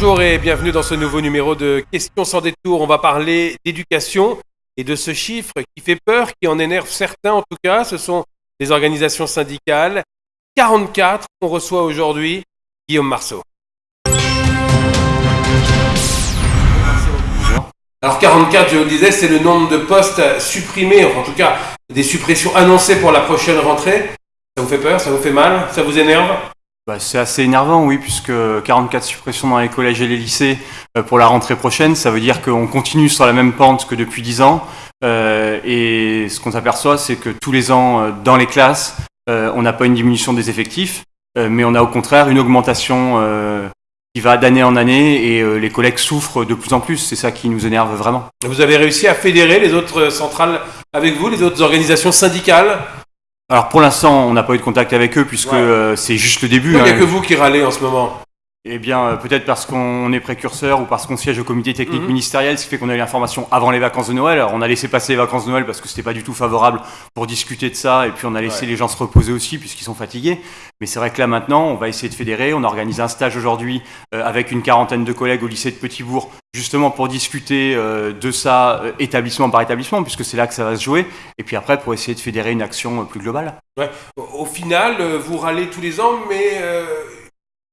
Bonjour et bienvenue dans ce nouveau numéro de Questions sans détour. On va parler d'éducation et de ce chiffre qui fait peur, qui en énerve certains en tout cas. Ce sont les organisations syndicales. 44, on reçoit aujourd'hui Guillaume Marceau. Alors 44, je vous le disais, c'est le nombre de postes supprimés, en tout cas des suppressions annoncées pour la prochaine rentrée. Ça vous fait peur? Ça vous fait mal? Ça vous énerve? Bah, c'est assez énervant, oui, puisque 44 suppressions dans les collèges et les lycées euh, pour la rentrée prochaine, ça veut dire qu'on continue sur la même pente que depuis 10 ans. Euh, et ce qu'on s'aperçoit, c'est que tous les ans, euh, dans les classes, on n'a pas une diminution des effectifs, mais on a au contraire une augmentation qui va d'année en année et les collègues souffrent de plus en plus. C'est ça qui nous énerve vraiment. Vous avez réussi à fédérer les autres centrales avec vous, les autres organisations syndicales? Alors pour l'instant, on n'a pas eu de contact avec eux puisque euh, c'est juste le début. Il n'y a hein. que vous qui râlez en ce moment. Eh bien, euh, peut-être parce qu'on est précurseur ou parce qu'on siège au comité technique mhm. ministériel, ce qui fait qu'on a eu l'information avant les vacances de Noël. Alors, on a laissé passer les vacances de Noël parce que c'était pas du tout favorable pour discuter de ça, et puis on a laissé les gens se reposer aussi puisqu'ils sont fatigués. Mais c'est vrai que là maintenant, on va essayer de fédérer. On organise un stage aujourd'hui euh, avec une quarantaine de collègues au lycée de Petitbourg, justement pour discuter euh, de ça établissement par établissement, puisque c'est là que ça va se jouer. Et puis après, pour essayer de fédérer une action plus globale. Ouais. Au final, vous râlez tous les ans, mais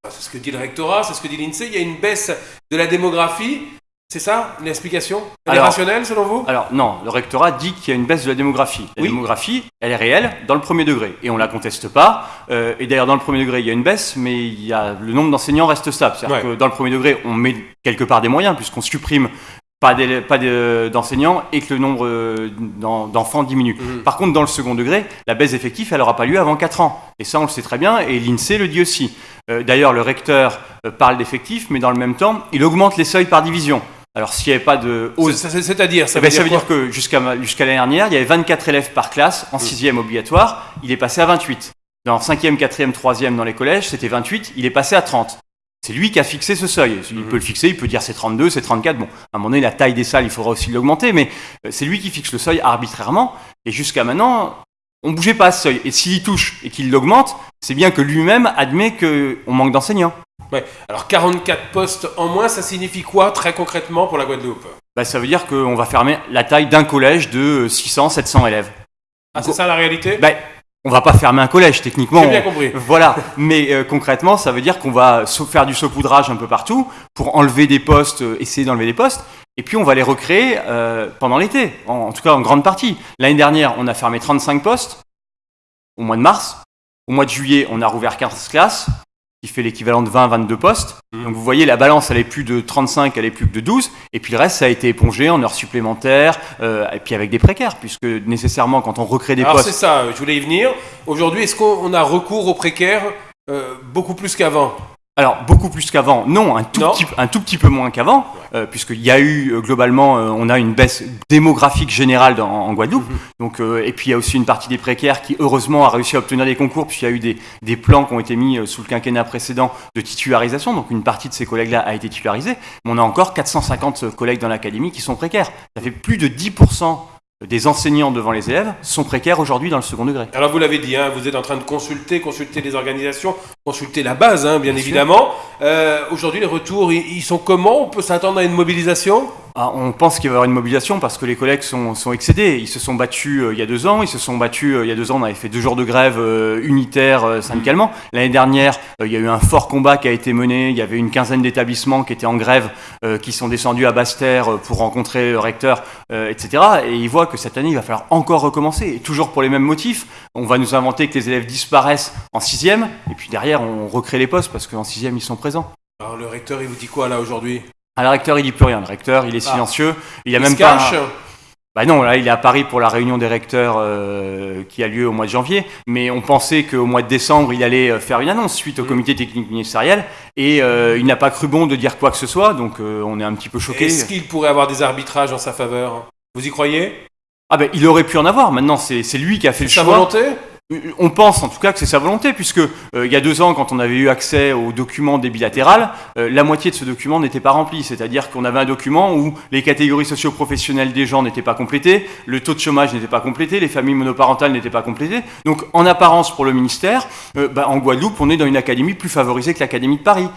c'est ce que dit le rectorat, c'est ce que dit l'INSEE, il y a une baisse de la démographie. C'est ça l'explication Elle est rationnelle selon vous? Alors non, le rectorat dit qu'il y a une baisse de la démographie. La démographie, elle est réelle dans le premier degré et on la conteste pas. Euh, et d'ailleurs dans le premier degré il y a une baisse, mais il y a, le nombre d'enseignants reste stable. C'est-à-dire que dans le premier degré on met quelque part des moyens puisqu'on supprime pas d'enseignants et que le nombre euh, d'enfants diminue. Mhm. Par contre, dans le second degré, la baisse d'effectifs, elle n'aura pas lieu avant 4 ans. Et ça, on le sait très bien, et l'INSEE le dit aussi. Euh, d'ailleurs, le recteur euh, parle d'effectifs, mais dans le même temps, il augmente les seuils par division. Alors, s'il n'y avait pas de hausse... C'est-à-dire Ça, eh ben, ça veut dire que jusqu'à l'année dernière, il y avait 24 élèves par classe en 6e mhm. obligatoire, il est passé à 28. Dans 5e, 4e, 3e dans les collèges, c'était 28, il est passé à 30. C'est lui qui a fixé ce seuil. Il mhm. peut le fixer, il peut dire c'est 32, c'est 34. Bon, à un moment donné, la taille des salles, il faudra aussi l'augmenter, mais euh, c'est lui qui fixe le seuil arbitrairement. Et jusqu'à maintenant, on ne bougeait pas ce seuil. Et s'il y touche et qu'il l'augmente, c'est bien que lui-même admet qu'on manque d'enseignants. Ouais. Alors 44 postes en moins, ça signifie quoi très concrètement pour la Guadeloupe? Bah, Ça veut dire qu'on va fermer la taille d'un collège de 600, 700 élèves. Ah, c'est ça la réalité? bah, on va pas fermer un collège techniquement. J'ai bien compris. Voilà, mais euh, concrètement, ça veut dire qu'on va faire du saupoudrage un peu partout pour enlever des postes, euh, essayer d'enlever des postes, et puis on va les recréer euh, pendant l'été, en, tout cas en grande partie. L'année dernière, on a fermé 35 postes au mois de mars. Au mois de juillet, on a rouvert 15 classes qui fait l'équivalent de 20-22 postes. Mmh. Donc vous voyez, la balance, elle est plus de 35, elle est plus que de 12. Et puis le reste, ça a été épongé en heures supplémentaires, euh, et puis avec des précaires, puisque nécessairement, quand on recrée des Alors postes... c'est ça, je voulais y venir. Aujourd'hui, est-ce qu'on a recours aux précaires euh, beaucoup plus qu'avant? Alors, beaucoup plus qu'avant, non, un tout, Petit, un tout petit peu moins qu'avant, euh, puisqu'il y a eu, euh, globalement, euh, on a une baisse démographique générale en Guadeloupe. Mhm. Donc, et puis, il y a aussi une partie des précaires qui, heureusement, a réussi à obtenir des concours, puisqu'il y a eu des, des, plans qui ont été mis sous le quinquennat précédent de titularisation. Donc, une partie de ces collègues-là a été titularisée. Mais on a encore 450 collègues dans l'académie qui sont précaires. Ça fait plus de 10% des enseignants devant les élèves sont précaires aujourd'hui dans le second degré. Alors vous l'avez dit, hein, vous êtes en train de consulter, consulter les organisations, consulter la base, hein, bien, évidemment. Euh, aujourd'hui, les retours, ils sont comment? On peut s'attendre à une mobilisation? Ah, on pense qu'il va y avoir une mobilisation parce que les collègues sont, sont excédés. Ils se sont battus euh, il y a deux ans. Ils se sont battus euh, il y a deux ans. On avait fait deux jours de grève euh, unitaire syndicalement. L'année dernière, il y a eu un fort combat qui a été mené. Il y avait une quinzaine d'établissements qui étaient en grève, qui sont descendus à Basse-Terre pour rencontrer le recteur, etc. Et ils voient que cette année, il va falloir encore recommencer. Et toujours pour les mêmes motifs. On va nous inventer que les élèves disparaissent en sixième. Et puis derrière, on recrée les postes parce qu'en sixième, ils sont présents. Alors le recteur, il vous dit quoi là aujourd'hui? Ah, le recteur, il dit plus rien. Le recteur, il est ah. silencieux. Il a même pas. Bah non, là, il est à Paris pour la réunion des recteurs euh, qui a lieu au mois de janvier. Mais on pensait qu'au mois de décembre, il allait euh, faire une annonce suite au mm. comité technique ministériel. Et euh, il n'a pas cru bon de dire quoi que ce soit. Donc on est un petit peu choqué. Est-ce qu'il pourrait avoir des arbitrages en sa faveur? Vous y croyez? Ah ben, il aurait pu en avoir. Maintenant, c'est lui qui a fait le choix. Sa volonté? On pense en tout cas que c'est sa volonté, puisque euh, il y a deux ans, quand on avait eu accès aux documents des bilatérales, euh, la moitié de ce document n'était pas rempli. C'est-à-dire qu'on avait un document où les catégories socio-professionnelles des gens n'étaient pas complétées, le taux de chômage n'était pas complété, les familles monoparentales n'étaient pas complétées. Donc en apparence pour le ministère, euh, bah, en Guadeloupe, on est dans une académie plus favorisée que l'académie de Paris,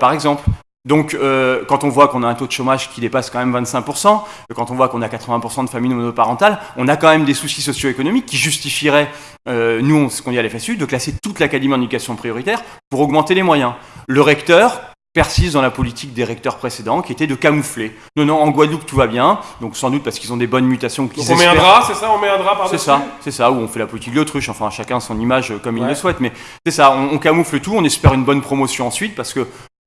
par exemple. Donc, euh, quand on voit qu'on a un taux de chômage qui dépasse quand même 25%, quand on voit qu'on a 80% de familles monoparentales, on a quand même des soucis socio-économiques qui justifieraient, euh, nous, ce qu'on dit à l'FSU, de classer toute l'académie en éducation prioritaire pour augmenter les moyens. Le recteur, persiste dans la politique des recteurs précédents, qui était de camoufler. Non, non, en Guadeloupe tout va bien, donc sans doute parce qu'ils ont des bonnes mutations. Donc on met un drap, c'est ça On met un drap par C'est ça, c'est ça, où on fait la politique de l'autruche, enfin chacun son image comme il le souhaite, mais c'est ça, on, camoufle tout, on espère une bonne promotion ensuite, parce que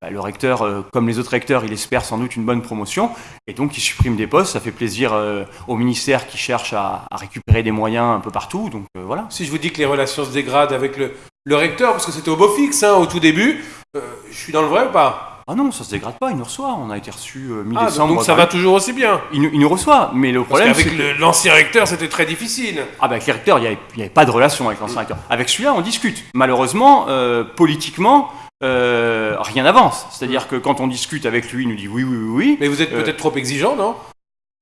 le recteur, euh, comme les autres recteurs, il espère sans doute une bonne promotion, et donc il supprime des postes, ça fait plaisir euh, au ministère qui cherche à, récupérer des moyens un peu partout, donc euh, voilà. Si je vous dis que les relations se dégradent avec le, le recteur, parce que c'était au beau fixe hein, au tout début, je suis dans le vrai ou pas? Ah non, ça se dégrade pas, il nous reçoit. On a été reçu euh, mi-décembre. Ah, donc ça va toujours aussi bien. Il, nous reçoit, mais le problème. Parce qu'avec l'ancien recteur, c'était très difficile. Ah, bah, avec les recteurs, il n'y avait, pas de relation avec l'ancien recteur. Avec celui-là, on discute. Malheureusement, euh, politiquement, euh, rien n'avance. C'est-à-dire que quand on discute avec lui, il nous dit oui, oui, oui, oui. Mais vous êtes peut-être trop exigeant, non?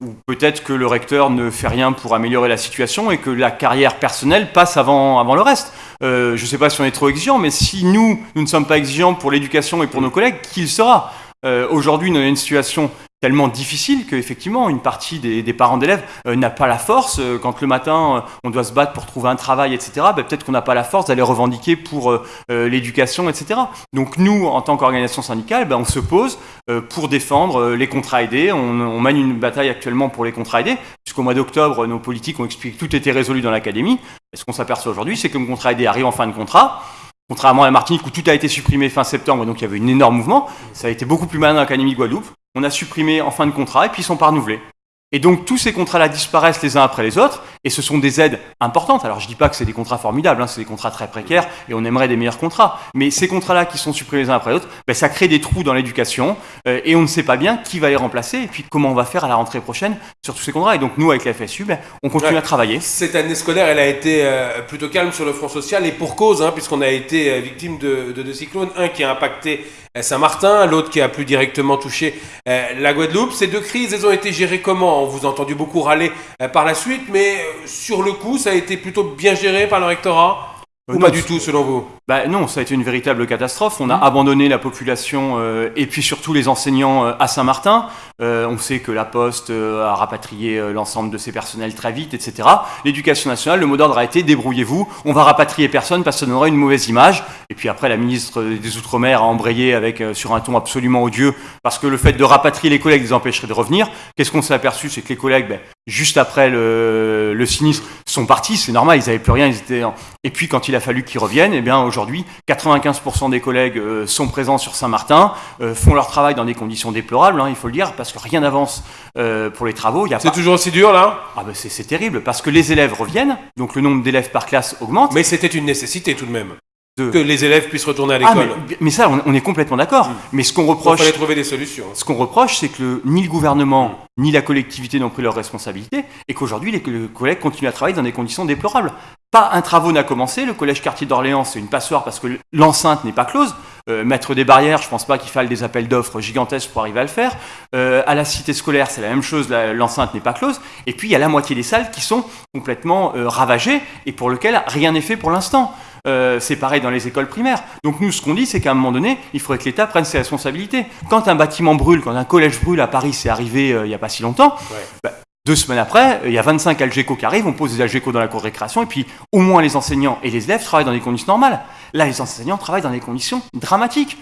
Ou peut-être que le recteur ne fait rien pour améliorer la situation et que la carrière personnelle passe avant, avant le reste. Euh, je ne sais pas si on est trop exigeant, mais si nous, nous ne sommes pas exigeants pour l'éducation et pour nos collègues, qui le sera? Euh, Aujourd'hui, nous avons une situation tellement difficile qu'effectivement, une partie des, parents d'élèves euh, n'a pas la force. Euh, quand le matin, euh, on doit se battre pour trouver un travail, etc., ben, peut-être qu'on n'a pas la force d'aller revendiquer pour l'éducation, etc. Donc nous, en tant qu'organisation syndicale, ben, on se pose pour défendre les contrats aidés. On, on, mène une bataille actuellement pour les contrats aidés, puisqu'au mois d'octobre, nos politiques ont expliqué que tout était résolu dans l'académie. Et ce qu'on s'aperçoit aujourd'hui, c'est que le contrat aidé arrive en fin de contrat. Contrairement à la Martinique où tout a été supprimé fin septembre, donc il y avait un énorme mouvement, ça a été beaucoup plus malin dans l'Académie Guadeloupe on a supprimé en fin de contrat et puis ils sont pas renouvelés. Et donc tous ces contrats-là disparaissent les uns après les autres, et ce sont des aides importantes. Alors je ne dis pas que c'est des contrats formidables, hein, c'est des contrats très précaires, et on aimerait des meilleurs contrats. Mais ces contrats-là qui sont supprimés les uns après les autres, ben, ça crée des trous dans l'éducation, euh, et on ne sait pas bien qui va les remplacer, et puis comment on va faire à la rentrée prochaine sur tous ces contrats. Et donc nous, avec la FSU, ben, on continue à travailler. Cette année scolaire, elle a été euh, plutôt calme sur le front social, et pour cause, hein, puisqu'on a été euh, victime de, de deux cyclones, un qui a impacté Saint-Martin, l'autre qui a plus directement touché la Guadeloupe. Ces deux crises, elles ont été gérées comment On vous a entendu beaucoup râler euh, par la suite, mais euh, sur le coup, ça a été plutôt bien géré par le rectorat? Ou pas du tout, selon vous? Bah, Non, ça a été une véritable catastrophe. On a mmh. abandonné la population et puis surtout les enseignants à Saint-Martin. on sait que la Poste a rapatrié l'ensemble de ses personnels très vite, etc. L'éducation nationale, le mot d'ordre a été débrouillez-vous, on va rapatrier personne parce que ça donnerait une mauvaise image. Et puis après, la ministre des Outre-mer a embrayé avec, euh, sur un ton absolument odieux, parce que le fait de rapatrier les collègues les empêcherait de revenir. Qu'est-ce qu'on s'est aperçu? C'est que les collègues, ben, juste après le, le, sinistre, sont partis, c'est normal, ils n'avaient plus rien. Ils étaient Et puis quand il a fallu qu'ils reviennent, eh bien aujourd'hui, 95% des collègues euh, sont présents sur Saint-Martin, euh, font leur travail dans des conditions déplorables, hein, il faut le dire, parce que rien n'avance pour les travaux. C'est toujours aussi dur là? Ah ben c'est terrible, parce que les élèves reviennent, donc le nombre d'élèves par classe augmente. Mais c'était une nécessité tout de même. Que les élèves puissent retourner à l'école. Ah, mais, ça, on, est complètement d'accord. Mm. Mais ce qu'on reproche. Il fallait trouver des solutions. Ce qu'on reproche, c'est que ni le gouvernement, ni la collectivité n'ont pris leurs responsabilités, et qu'aujourd'hui, les, collègues continuent à travailler dans des conditions déplorables. Pas un travaux n'a commencé. Le collège quartier d'Orléans, c'est une passoire parce que l'enceinte n'est pas close. Euh, mettre des barrières, je ne pense pas qu'il faille des appels d'offres gigantesques pour arriver à le faire. Euh, à la cité scolaire, c'est la même chose, l'enceinte n'est pas close. Et puis, il y a la moitié des salles qui sont complètement euh, ravagées et pour lesquelles rien n'est fait pour l'instant. Euh, c'est pareil dans les écoles primaires. Donc nous, ce qu'on dit, c'est qu'à un moment donné, il faudrait que l'État prenne ses responsabilités. Quand un bâtiment brûle, quand un collège brûle à Paris, c'est arrivé euh, il n'y a pas si longtemps, bah, deux semaines après, il y a 25 Algeco qui arrivent, on pose des Algeco dans la cour de récréation, et puis au moins les enseignants et les élèves travaillent dans des conditions normales. Là, les enseignants travaillent dans des conditions dramatiques.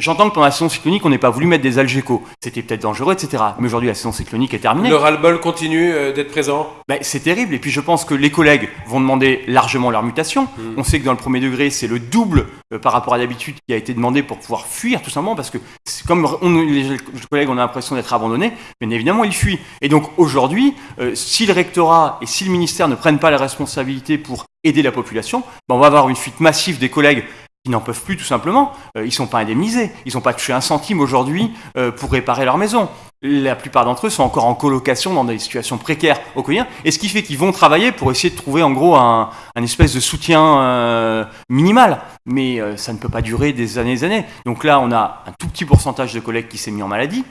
J'entends que pendant la saison cyclonique, on n'ait pas voulu mettre des algécos. C'était peut-être dangereux, etc. Mais aujourd'hui, la saison cyclonique est terminée. Le ras-le-bol continue euh, d'être présent ben, C'est terrible. Et puis, je pense que les collègues vont demander largement leur mutation. Hmm. On sait que dans le premier degré, c'est le double euh, par rapport à d'habitude qui a été demandé pour pouvoir fuir, tout simplement, parce que comme les collègues ont l'impression d'être abandonnés, bien évidemment, ils fuient. Et donc, aujourd'hui, euh, si le rectorat et si le ministère ne prennent pas la responsabilité pour aider la population, ben, on va avoir une fuite massive des collègues ils n'en peuvent plus tout simplement. Euh, ils ne sont pas indemnisés. Ils n'ont pas touché un centime aujourd'hui euh, pour réparer leur maison. La plupart d'entre eux sont encore en colocation dans des situations précaires au quotidien. Et ce qui fait qu'ils vont travailler pour essayer de trouver en gros un, espèce de soutien euh, minimal. Mais ça ne peut pas durer des années et des années. Donc là, on a un tout petit pourcentage de collègues qui s'est mis en maladie.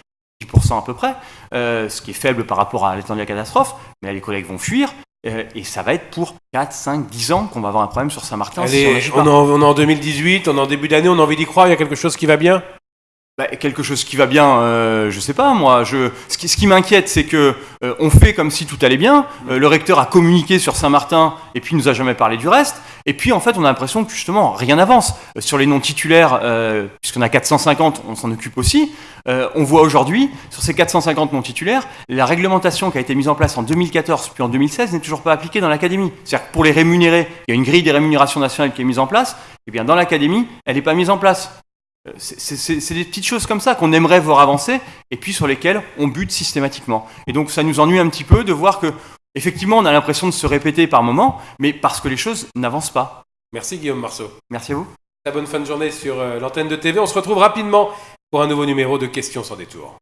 10% à peu près, ce qui est faible par rapport à l'étendue de la catastrophe, mais les collègues vont fuir, et ça va être pour 4, 5, 10 ans qu'on va avoir un problème sur Saint-Martin. on, est en 2018, on est en début d'année, on a envie d'y croire, il y a quelque chose qui va bien? Bah, quelque chose qui va bien, euh, je sais pas moi. Je, ce qui, ce qui m'inquiète, c'est que euh, on fait comme si tout allait bien. Euh, le recteur a communiqué sur Saint-Martin et puis nous a jamais parlé du reste. Et puis en fait, on a l'impression que justement rien n'avance sur les noms titulaires, puisqu'on a 450, on s'en occupe aussi. on voit aujourd'hui sur ces 450 noms titulaires, la réglementation qui a été mise en place en 2014 puis en 2016 n'est toujours pas appliquée dans l'académie. C'est-à-dire que pour les rémunérer, il y a une grille des rémunérations nationales qui est mise en place. Et eh bien dans l'académie, elle n'est pas mise en place. Euh, c'est des petites choses comme ça qu'on aimerait voir avancer et puis sur lesquelles on bute systématiquement. Et donc ça nous ennuie un petit peu de voir que effectivement on a l'impression de se répéter par moment, mais parce que les choses n'avancent pas. Merci Guillaume Marceau. Merci à vous. Très bonne fin de journée sur euh, l'antenne de TV. On se retrouve rapidement pour un nouveau numéro de Questions sans détour.